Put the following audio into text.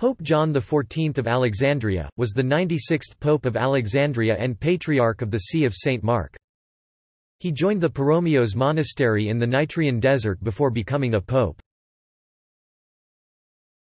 Pope John XIV of Alexandria, was the 96th Pope of Alexandria and Patriarch of the See of St. Mark. He joined the Paromeos monastery in the Nitrian desert before becoming a pope.